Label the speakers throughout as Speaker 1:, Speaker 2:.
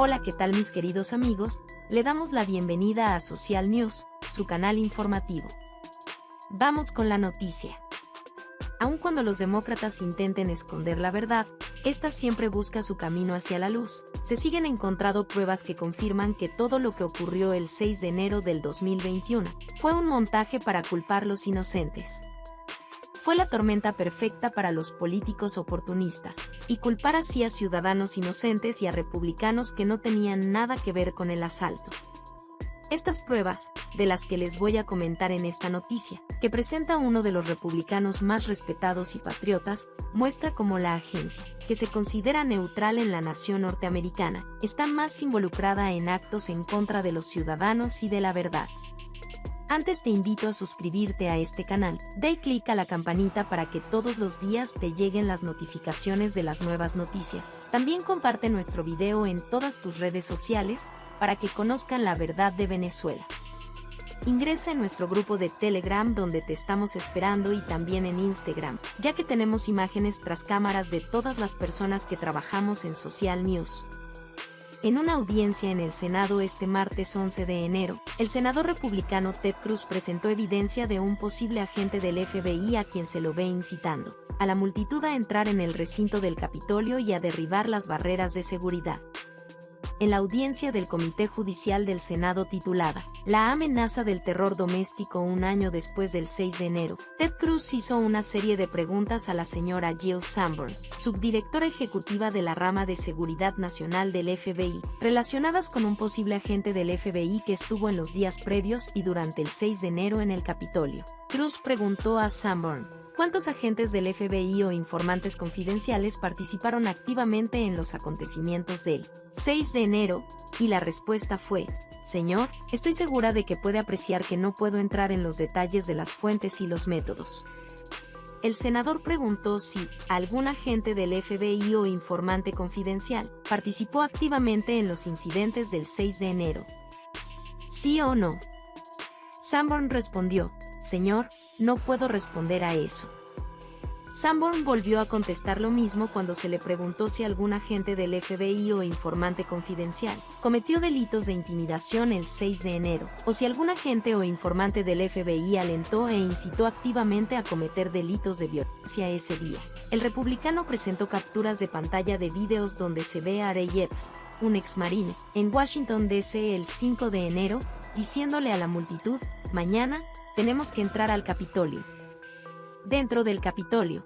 Speaker 1: Hola, ¿qué tal mis queridos amigos? Le damos la bienvenida a Social News, su canal informativo. Vamos con la noticia. Aun cuando los demócratas intenten esconder la verdad, esta siempre busca su camino hacia la luz. Se siguen encontrando pruebas que confirman que todo lo que ocurrió el 6 de enero del 2021 fue un montaje para culpar los inocentes fue la tormenta perfecta para los políticos oportunistas, y culpar así a ciudadanos inocentes y a republicanos que no tenían nada que ver con el asalto. Estas pruebas, de las que les voy a comentar en esta noticia, que presenta uno de los republicanos más respetados y patriotas, muestra cómo la agencia, que se considera neutral en la nación norteamericana, está más involucrada en actos en contra de los ciudadanos y de la verdad. Antes te invito a suscribirte a este canal, da clic a la campanita para que todos los días te lleguen las notificaciones de las nuevas noticias. También comparte nuestro video en todas tus redes sociales para que conozcan la verdad de Venezuela. Ingresa en nuestro grupo de Telegram donde te estamos esperando y también en Instagram, ya que tenemos imágenes tras cámaras de todas las personas que trabajamos en Social News. En una audiencia en el Senado este martes 11 de enero, el senador republicano Ted Cruz presentó evidencia de un posible agente del FBI a quien se lo ve incitando a la multitud a entrar en el recinto del Capitolio y a derribar las barreras de seguridad en la audiencia del Comité Judicial del Senado titulada La amenaza del terror doméstico un año después del 6 de enero, Ted Cruz hizo una serie de preguntas a la señora Jill Sanborn, subdirectora ejecutiva de la rama de Seguridad Nacional del FBI, relacionadas con un posible agente del FBI que estuvo en los días previos y durante el 6 de enero en el Capitolio. Cruz preguntó a Sanborn, ¿Cuántos agentes del FBI o informantes confidenciales participaron activamente en los acontecimientos del 6 de enero? Y la respuesta fue, Señor, estoy segura de que puede apreciar que no puedo entrar en los detalles de las fuentes y los métodos. El senador preguntó si algún agente del FBI o informante confidencial participó activamente en los incidentes del 6 de enero. ¿Sí o no? Sanborn respondió, Señor, no puedo responder a eso. Sanborn volvió a contestar lo mismo cuando se le preguntó si algún agente del FBI o informante confidencial cometió delitos de intimidación el 6 de enero, o si algún agente o informante del FBI alentó e incitó activamente a cometer delitos de violencia ese día. El republicano presentó capturas de pantalla de videos donde se ve a Ray Epps, un ex marine, en Washington DC el 5 de enero, diciéndole a la multitud, mañana, tenemos que entrar al Capitolio. Dentro del Capitolio.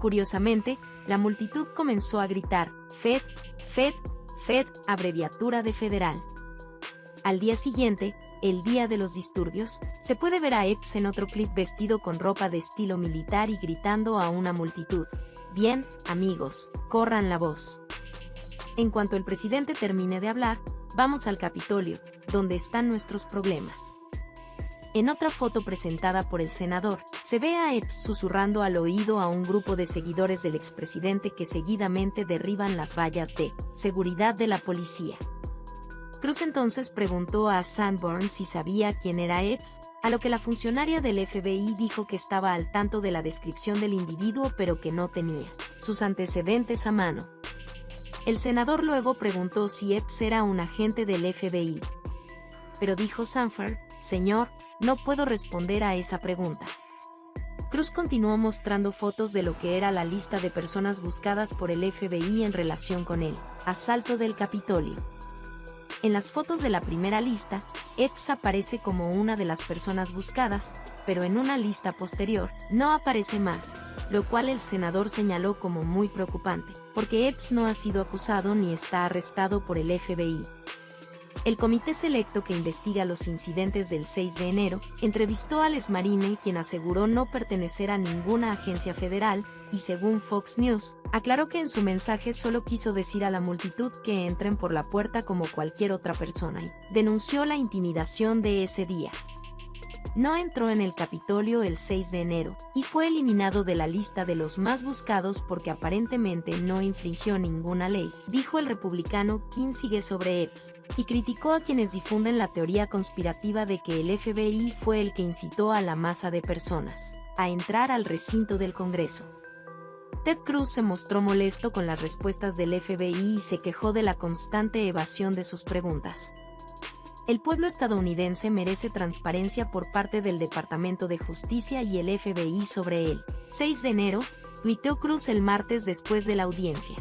Speaker 1: Curiosamente, la multitud comenzó a gritar, Fed, Fed, Fed, abreviatura de federal. Al día siguiente, el día de los disturbios, se puede ver a Epps en otro clip vestido con ropa de estilo militar y gritando a una multitud, Bien, amigos, corran la voz. En cuanto el presidente termine de hablar, vamos al Capitolio, donde están nuestros problemas. En otra foto presentada por el senador, se ve a Epps susurrando al oído a un grupo de seguidores del expresidente que seguidamente derriban las vallas de seguridad de la policía. Cruz entonces preguntó a Sanborn si sabía quién era Epps, a lo que la funcionaria del FBI dijo que estaba al tanto de la descripción del individuo pero que no tenía sus antecedentes a mano. El senador luego preguntó si Epps era un agente del FBI. Pero dijo Sanford, señor, no puedo responder a esa pregunta. Cruz continuó mostrando fotos de lo que era la lista de personas buscadas por el FBI en relación con el asalto del Capitolio. En las fotos de la primera lista, Epps aparece como una de las personas buscadas, pero en una lista posterior no aparece más, lo cual el senador señaló como muy preocupante, porque Epps no ha sido acusado ni está arrestado por el FBI. El comité selecto que investiga los incidentes del 6 de enero entrevistó a Les Marine, quien aseguró no pertenecer a ninguna agencia federal, y según Fox News, aclaró que en su mensaje solo quiso decir a la multitud que entren por la puerta como cualquier otra persona y denunció la intimidación de ese día no entró en el Capitolio el 6 de enero y fue eliminado de la lista de los más buscados porque aparentemente no infringió ninguna ley, dijo el republicano sigue sobre Epps, y criticó a quienes difunden la teoría conspirativa de que el FBI fue el que incitó a la masa de personas a entrar al recinto del Congreso. Ted Cruz se mostró molesto con las respuestas del FBI y se quejó de la constante evasión de sus preguntas. El pueblo estadounidense merece transparencia por parte del Departamento de Justicia y el FBI sobre él. 6 de enero, tuiteó Cruz el martes después de la audiencia.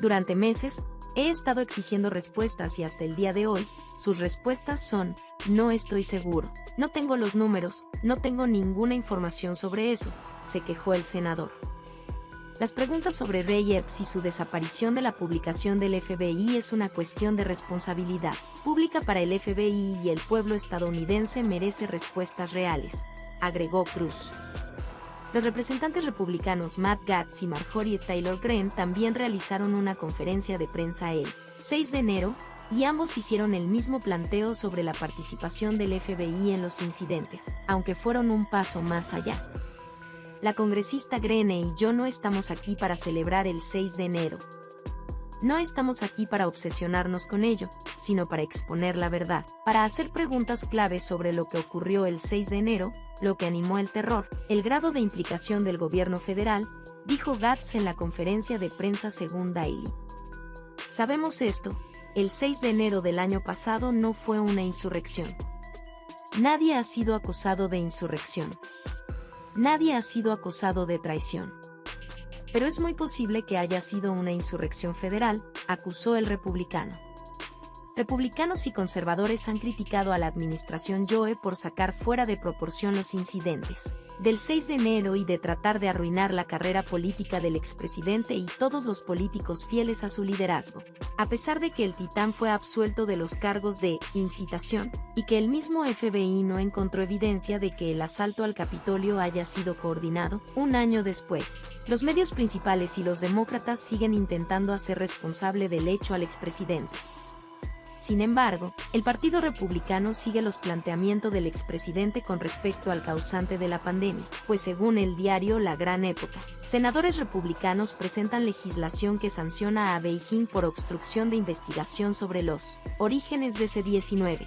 Speaker 1: Durante meses, he estado exigiendo respuestas y hasta el día de hoy, sus respuestas son, no estoy seguro, no tengo los números, no tengo ninguna información sobre eso, se quejó el senador. Las preguntas sobre Ray Epps y su desaparición de la publicación del FBI es una cuestión de responsabilidad pública para el FBI y el pueblo estadounidense merece respuestas reales, agregó Cruz. Los representantes republicanos Matt Gaetz y Marjorie Taylor Greene también realizaron una conferencia de prensa el 6 de enero, y ambos hicieron el mismo planteo sobre la participación del FBI en los incidentes, aunque fueron un paso más allá la congresista Grene y yo no estamos aquí para celebrar el 6 de enero. No estamos aquí para obsesionarnos con ello, sino para exponer la verdad, para hacer preguntas claves sobre lo que ocurrió el 6 de enero, lo que animó el terror, el grado de implicación del gobierno federal, dijo Gatz en la conferencia de prensa según Daily. Sabemos esto, el 6 de enero del año pasado no fue una insurrección. Nadie ha sido acusado de insurrección. Nadie ha sido acusado de traición. Pero es muy posible que haya sido una insurrección federal, acusó el republicano. Republicanos y conservadores han criticado a la administración Joe por sacar fuera de proporción los incidentes del 6 de enero y de tratar de arruinar la carrera política del expresidente y todos los políticos fieles a su liderazgo. A pesar de que el titán fue absuelto de los cargos de incitación y que el mismo FBI no encontró evidencia de que el asalto al Capitolio haya sido coordinado, un año después, los medios principales y los demócratas siguen intentando hacer responsable del hecho al expresidente. Sin embargo, el Partido Republicano sigue los planteamientos del expresidente con respecto al causante de la pandemia, pues según el diario La Gran Época, senadores republicanos presentan legislación que sanciona a Beijing por obstrucción de investigación sobre los orígenes de C-19.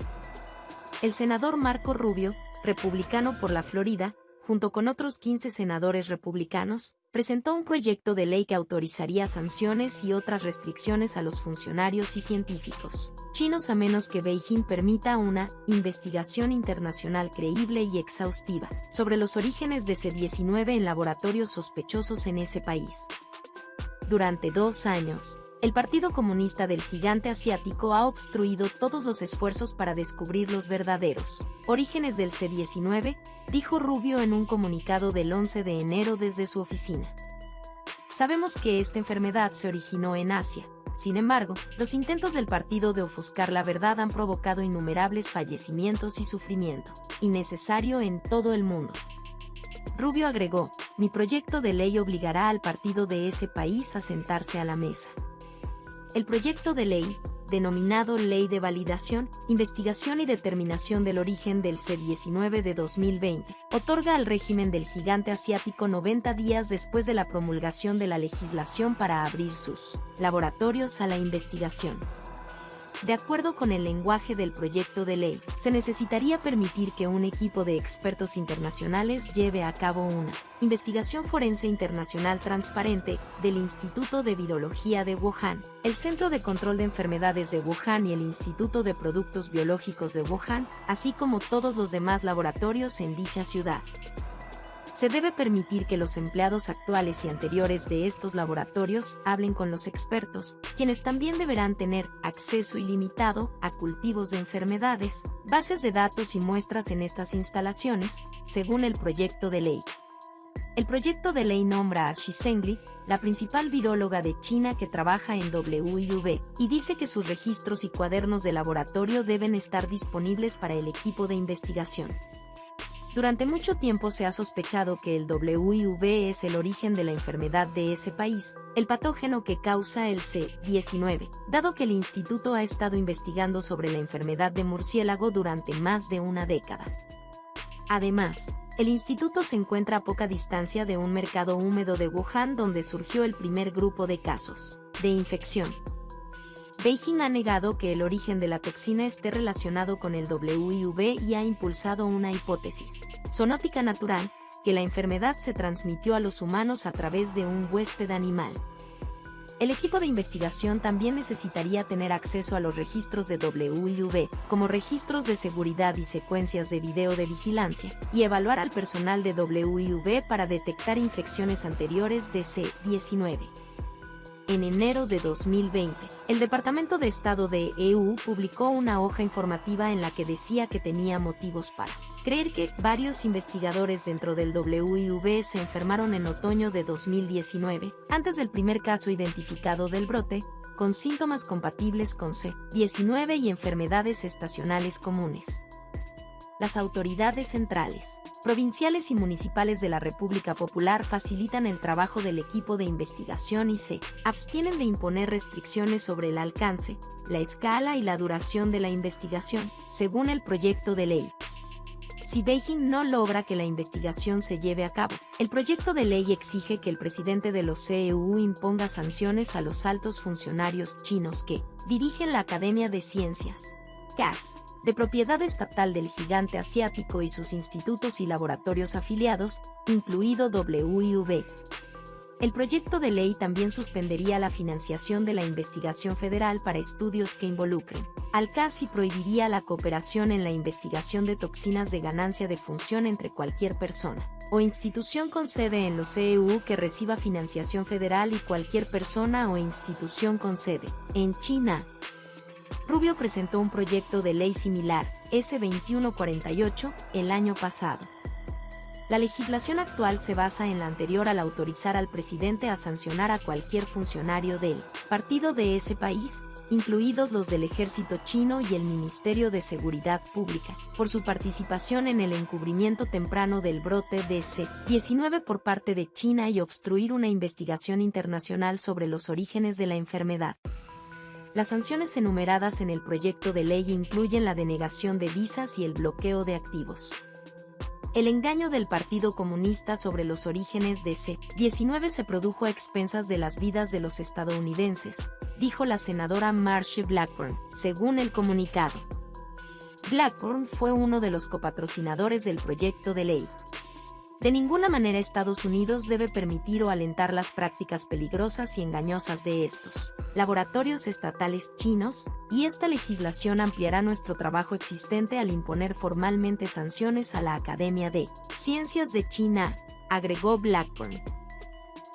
Speaker 1: El senador Marco Rubio, republicano por la Florida, junto con otros 15 senadores republicanos, presentó un proyecto de ley que autorizaría sanciones y otras restricciones a los funcionarios y científicos chinos a menos que Beijing permita una investigación internacional creíble y exhaustiva sobre los orígenes de C-19 en laboratorios sospechosos en ese país. Durante dos años, el Partido Comunista del Gigante Asiático ha obstruido todos los esfuerzos para descubrir los verdaderos orígenes del C-19, dijo Rubio en un comunicado del 11 de enero desde su oficina. Sabemos que esta enfermedad se originó en Asia. Sin embargo, los intentos del partido de ofuscar la verdad han provocado innumerables fallecimientos y sufrimiento, innecesario en todo el mundo. Rubio agregó, mi proyecto de ley obligará al partido de ese país a sentarse a la mesa. El proyecto de ley, denominado Ley de Validación, Investigación y Determinación del Origen del C-19 de 2020, otorga al régimen del gigante asiático 90 días después de la promulgación de la legislación para abrir sus laboratorios a la investigación. De acuerdo con el lenguaje del proyecto de ley, se necesitaría permitir que un equipo de expertos internacionales lleve a cabo una investigación forense internacional transparente del Instituto de Virología de Wuhan, el Centro de Control de Enfermedades de Wuhan y el Instituto de Productos Biológicos de Wuhan, así como todos los demás laboratorios en dicha ciudad se debe permitir que los empleados actuales y anteriores de estos laboratorios hablen con los expertos, quienes también deberán tener acceso ilimitado a cultivos de enfermedades, bases de datos y muestras en estas instalaciones, según el proyecto de ley. El proyecto de ley nombra a Xi Zhengli, la principal viróloga de China que trabaja en WIV, y dice que sus registros y cuadernos de laboratorio deben estar disponibles para el equipo de investigación. Durante mucho tiempo se ha sospechado que el WIV es el origen de la enfermedad de ese país, el patógeno que causa el C-19, dado que el instituto ha estado investigando sobre la enfermedad de murciélago durante más de una década. Además, el instituto se encuentra a poca distancia de un mercado húmedo de Wuhan donde surgió el primer grupo de casos de infección, Beijing ha negado que el origen de la toxina esté relacionado con el WIV y ha impulsado una hipótesis zoonótica natural que la enfermedad se transmitió a los humanos a través de un huésped animal. El equipo de investigación también necesitaría tener acceso a los registros de WIV, como registros de seguridad y secuencias de video de vigilancia, y evaluar al personal de WIV para detectar infecciones anteriores de C-19 en enero de 2020, el Departamento de Estado de EU publicó una hoja informativa en la que decía que tenía motivos para creer que varios investigadores dentro del WIV se enfermaron en otoño de 2019, antes del primer caso identificado del brote, con síntomas compatibles con C-19 y enfermedades estacionales comunes las autoridades centrales, provinciales y municipales de la República Popular facilitan el trabajo del equipo de investigación y se abstienen de imponer restricciones sobre el alcance, la escala y la duración de la investigación, según el proyecto de ley. Si Beijing no logra que la investigación se lleve a cabo, el proyecto de ley exige que el presidente de los CEU imponga sanciones a los altos funcionarios chinos que dirigen la Academia de Ciencias, CAS, de propiedad estatal del gigante asiático y sus institutos y laboratorios afiliados, incluido WIV. El proyecto de ley también suspendería la financiación de la investigación federal para estudios que involucren al CAS y prohibiría la cooperación en la investigación de toxinas de ganancia de función entre cualquier persona o institución con sede en los EU que reciba financiación federal y cualquier persona o institución con sede en China, Rubio presentó un proyecto de ley similar, S2148, el año pasado. La legislación actual se basa en la anterior al autorizar al presidente a sancionar a cualquier funcionario del partido de ese país, incluidos los del ejército chino y el Ministerio de Seguridad Pública, por su participación en el encubrimiento temprano del brote de C-19 por parte de China y obstruir una investigación internacional sobre los orígenes de la enfermedad. Las sanciones enumeradas en el proyecto de ley incluyen la denegación de visas y el bloqueo de activos. El engaño del Partido Comunista sobre los orígenes de C-19 se produjo a expensas de las vidas de los estadounidenses, dijo la senadora Marcia Blackburn, según el comunicado. Blackburn fue uno de los copatrocinadores del proyecto de ley, de ninguna manera Estados Unidos debe permitir o alentar las prácticas peligrosas y engañosas de estos laboratorios estatales chinos, y esta legislación ampliará nuestro trabajo existente al imponer formalmente sanciones a la Academia de Ciencias de China, agregó Blackburn.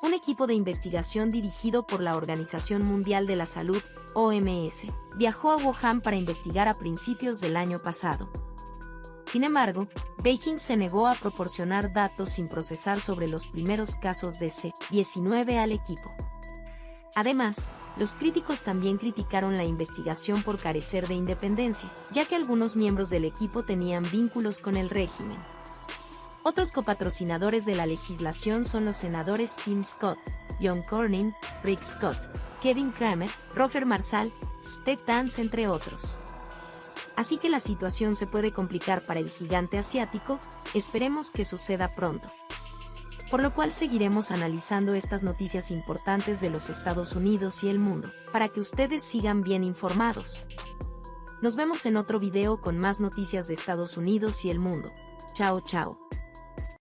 Speaker 1: Un equipo de investigación dirigido por la Organización Mundial de la Salud, OMS, viajó a Wuhan para investigar a principios del año pasado, sin embargo, Beijing se negó a proporcionar datos sin procesar sobre los primeros casos de C-19 al equipo. Además, los críticos también criticaron la investigación por carecer de independencia, ya que algunos miembros del equipo tenían vínculos con el régimen. Otros copatrocinadores de la legislación son los senadores Tim Scott, John Cornyn, Rick Scott, Kevin Kramer, Roger Marsal, Steve Dance entre otros así que la situación se puede complicar para el gigante asiático, esperemos que suceda pronto. Por lo cual seguiremos analizando estas noticias importantes de los Estados Unidos y el mundo, para que ustedes sigan bien informados. Nos vemos en otro video con más noticias de Estados Unidos y el mundo. Chao chao.